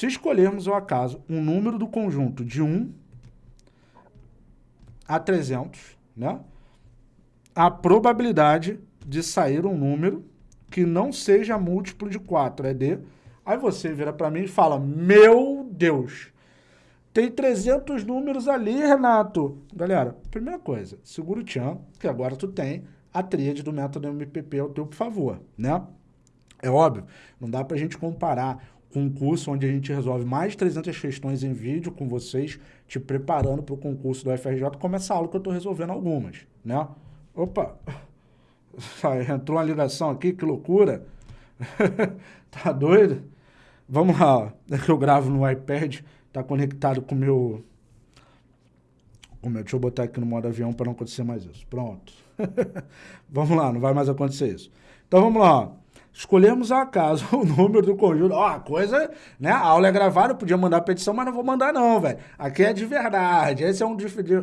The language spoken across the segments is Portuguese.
Se escolhermos ao acaso um número do conjunto de 1 a 300, né? a probabilidade de sair um número que não seja múltiplo de 4 é de... Aí você vira para mim e fala, meu Deus, tem 300 números ali, Renato. Galera, primeira coisa, segura o tchan, que agora tu tem a tríade do método MPP ao teu favor, né? É óbvio, não dá para a gente comparar com um curso onde a gente resolve mais de 300 questões em vídeo com vocês, te preparando para o concurso do FRJ, como essa aula que eu estou resolvendo algumas, né? Opa, entrou uma ligação aqui, que loucura. tá doido? Vamos lá, é que eu gravo no iPad, tá conectado com o meu... Com meu, deixa eu botar aqui no modo avião para não acontecer mais isso. Pronto. vamos lá, não vai mais acontecer isso. Então vamos lá. Escolhemos ao acaso o número do conjunto. Ó, a coisa, né? A aula é gravada, eu podia mandar petição, mas não vou mandar não, velho. Aqui é de verdade. Essa é um,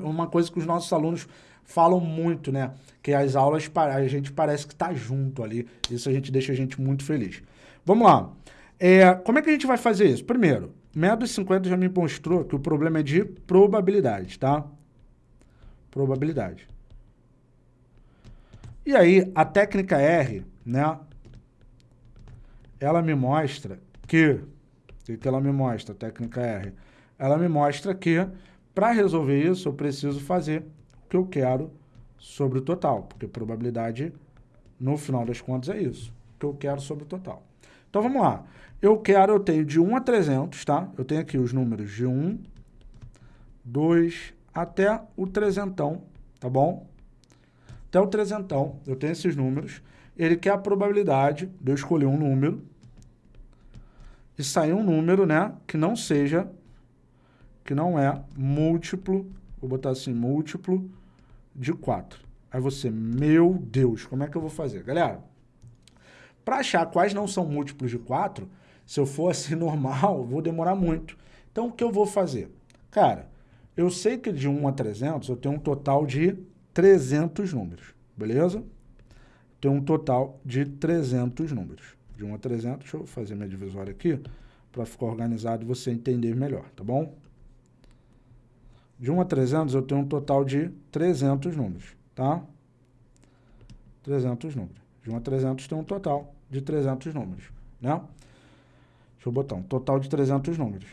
uma coisa que os nossos alunos falam muito, né? Que as aulas, a gente parece que tá junto ali. Isso a gente deixa a gente muito feliz. Vamos lá. É, como é que a gente vai fazer isso? Primeiro, método 50 já me mostrou que o problema é de probabilidade, tá? Probabilidade. E aí, a técnica R, né? Ela me mostra que... O que ela me mostra, técnica R? Ela me mostra que, para resolver isso, eu preciso fazer que eu quero sobre o total, porque probabilidade, no final das contas, é isso, que eu quero sobre o total. Então, vamos lá. Eu quero, eu tenho de 1 a 300, tá? Eu tenho aqui os números de 1, 2, até o trezentão, tá bom? Até o trezentão, eu tenho esses números. Ele quer a probabilidade de eu escolher um número e sair um número, né, que não seja, que não é múltiplo Vou botar assim, múltiplo de 4. Aí você, meu Deus, como é que eu vou fazer? Galera, para achar quais não são múltiplos de 4, se eu for assim normal, vou demorar muito. Então, o que eu vou fazer? Cara, eu sei que de 1 a 300 eu tenho um total de 300 números, beleza? Tenho um total de 300 números. De 1 a 300, deixa eu fazer minha divisória aqui, para ficar organizado e você entender melhor, tá bom? De 1 a 300, eu tenho um total de 300 números, tá? 300 números. De 1 a 300, tem um total de 300 números, né? Deixa eu botar um total de 300 números.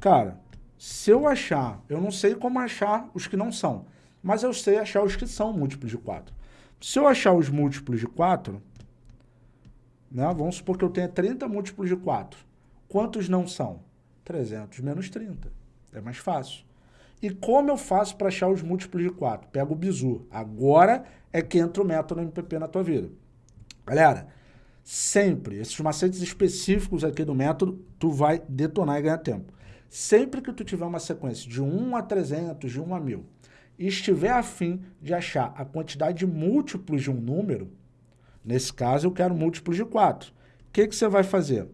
Cara, se eu achar, eu não sei como achar os que não são, mas eu sei achar os que são múltiplos de 4. Se eu achar os múltiplos de 4, né, vamos supor que eu tenha 30 múltiplos de 4. Quantos não são? 300 menos 30. É mais fácil. E como eu faço para achar os múltiplos de 4? Pego o bizu. Agora é que entra o método MPP na tua vida. Galera, sempre, esses macetes específicos aqui do método, tu vai detonar e ganhar tempo. Sempre que tu tiver uma sequência de 1 a 300, de 1 a 1000, e estiver afim de achar a quantidade de múltiplos de um número, nesse caso eu quero múltiplos de 4. O que, que você vai fazer?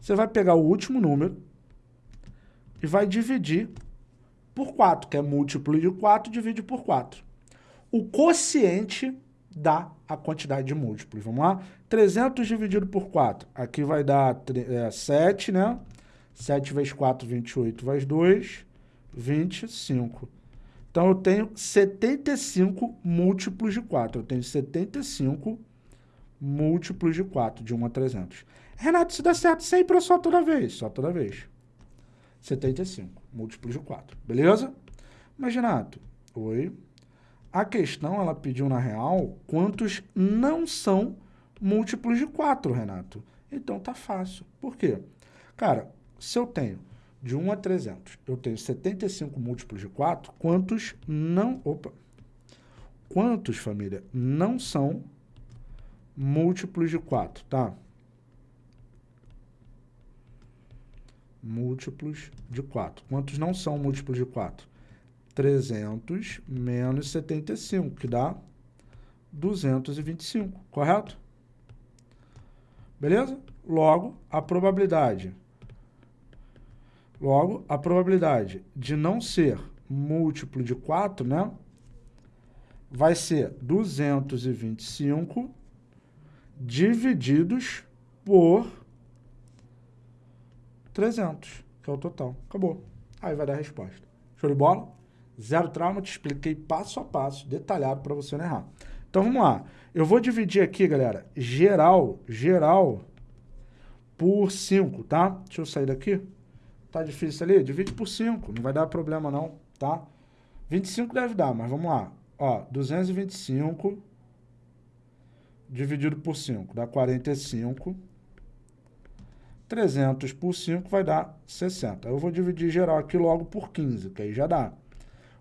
Você vai pegar o último número e vai dividir por 4, que é múltiplo de 4, divide por 4. O quociente dá a quantidade de múltiplos. Vamos lá? 300 dividido por 4. Aqui vai dar é, 7, né? 7 vezes 4, 28 vezes 2, 25. Então, eu tenho 75 múltiplos de 4. Eu tenho 75 múltiplos de 4, de 1 a 300. Renato, se dá certo sempre ou só toda vez? Só toda vez. 75 múltiplos de 4, beleza? Mas, Renato, oi. A questão, ela pediu na real quantos não são múltiplos de 4, Renato. Então tá fácil. Por quê? Cara, se eu tenho de 1 a 300, eu tenho 75 múltiplos de 4, quantos não... Opa! Quantos, família, não são múltiplos de 4, tá? múltiplos de 4. Quantos não são múltiplos de 4? 300 menos 75, que dá 225, correto? Beleza? Logo, a probabilidade. Logo, a probabilidade de não ser múltiplo de 4, né? Vai ser 225 divididos por 300, que é o total. Acabou. Aí vai dar a resposta. Show de bola? Zero trauma, te expliquei passo a passo, detalhado para você não errar. Então vamos lá. Eu vou dividir aqui, galera, geral, geral por 5, tá? Deixa eu sair daqui. Tá difícil ali? Divide por 5, não vai dar problema não, tá? 25 deve dar, mas vamos lá. Ó, 225 dividido por 5 dá 45. 300 por 5 vai dar 60. Eu vou dividir geral aqui logo por 15, que aí já dá.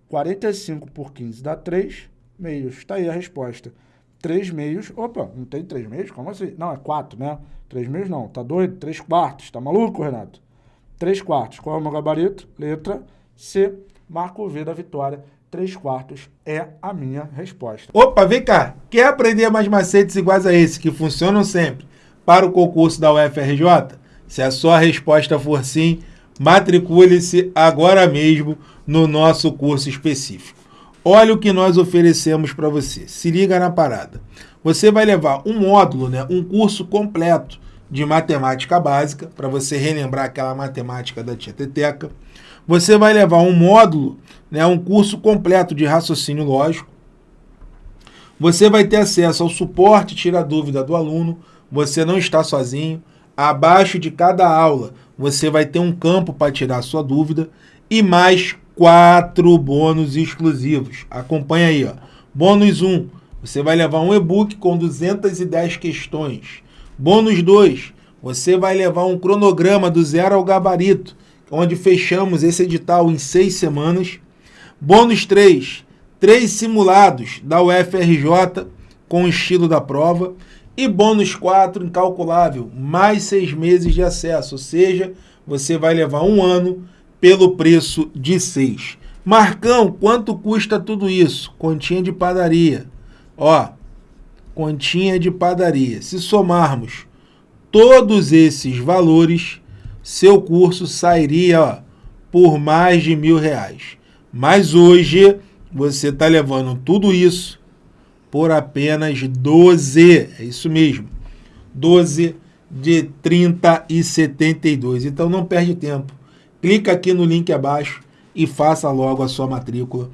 45 por 15 dá 3 meios. Está aí a resposta. 3 meios. Opa, não tem 3 meios? Como assim? Não, é 4, né? 3 meios não. Tá doido? 3 quartos. Tá maluco, Renato? 3 quartos. Qual é o meu gabarito? Letra C. Marco V da vitória. 3 quartos é a minha resposta. Opa, vem cá. Quer aprender mais macetes iguais a esse, que funcionam sempre, para o concurso da UFRJ? Se a sua resposta for sim, matricule-se agora mesmo no nosso curso específico. Olha o que nós oferecemos para você. Se liga na parada. Você vai levar um módulo, né, um curso completo de matemática básica, para você relembrar aquela matemática da tia Teteca. Você vai levar um módulo, né, um curso completo de raciocínio lógico. Você vai ter acesso ao suporte tira dúvida do aluno. Você não está sozinho. Abaixo de cada aula, você vai ter um campo para tirar sua dúvida e mais quatro bônus exclusivos. Acompanha aí, ó. Bônus 1, você vai levar um e-book com 210 questões. Bônus 2, você vai levar um cronograma do zero ao gabarito, onde fechamos esse edital em seis semanas. Bônus 3, três simulados da UFRJ com o estilo da prova. E bônus 4, incalculável, mais seis meses de acesso, ou seja, você vai levar um ano pelo preço de 6. Marcão, quanto custa tudo isso? Continha de padaria. Ó, continha de padaria. Se somarmos todos esses valores, seu curso sairia ó, por mais de mil reais. Mas hoje você está levando tudo isso por apenas 12. É isso mesmo. 12 de 30 e 72. Então não perde tempo clica aqui no link abaixo e faça logo a sua matrícula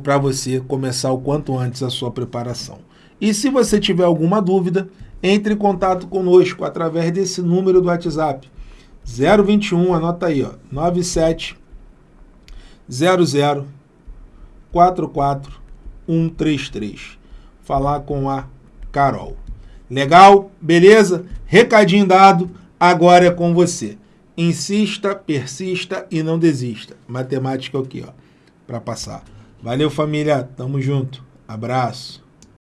para você começar o quanto antes a sua preparação. E se você tiver alguma dúvida, entre em contato conosco através desse número do WhatsApp. 021, anota aí, ó, 97 00 44 133. Falar com a Carol. Legal? Beleza? Recadinho dado, agora é com você. Insista, persista e não desista. Matemática aqui, ó, para passar. Valeu, família. Tamo junto. Abraço.